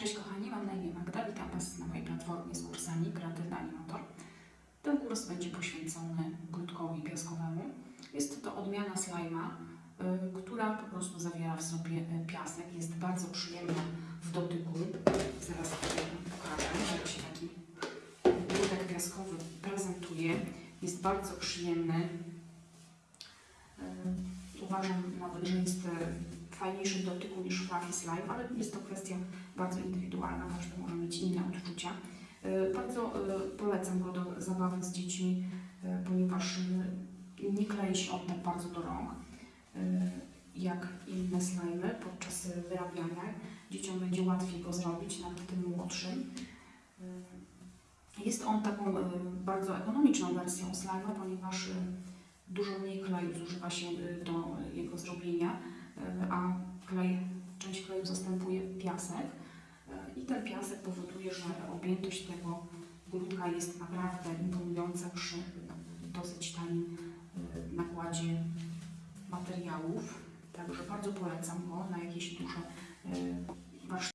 Cześć kochani, mam na imię Magda, witam Was na mojej platformie z kursami Kreatywny Animator. Ten kurs będzie poświęcony grudkowi piaskowemu. Jest to odmiana slajma, y, która po prostu zawiera w sobie y, piasek. Jest bardzo przyjemna w dotyku. Zaraz pokażę, jak się taki grudek piaskowy prezentuje. Jest bardzo przyjemny. Y, Uważam nawet, że jest fajniejszy dotyku niż fluffy slime, ale jest to kwestia bardzo indywidualna, każdy może mieć inne odczucia. Y, Bardzo y, polecam go do zabawy z dziećmi, y, ponieważ nie klei się on tak bardzo do rąk, jak inne slimy podczas wyrabiania. Dzieciom będzie łatwiej go zrobić, nawet tym młodszym. Jest on taką bardzo ekonomiczną wersją slima, ponieważ dużo mniej kleju zużywa się do jego zrobienia, klej, część kleju zastępuje piasek. Y, I ten piasek powoduje, że objętość tego grudka jest naprawdę imponująca przy dosyć tanim y, nakładzie materiałów. Także bardzo polecam go na jakieś duże y,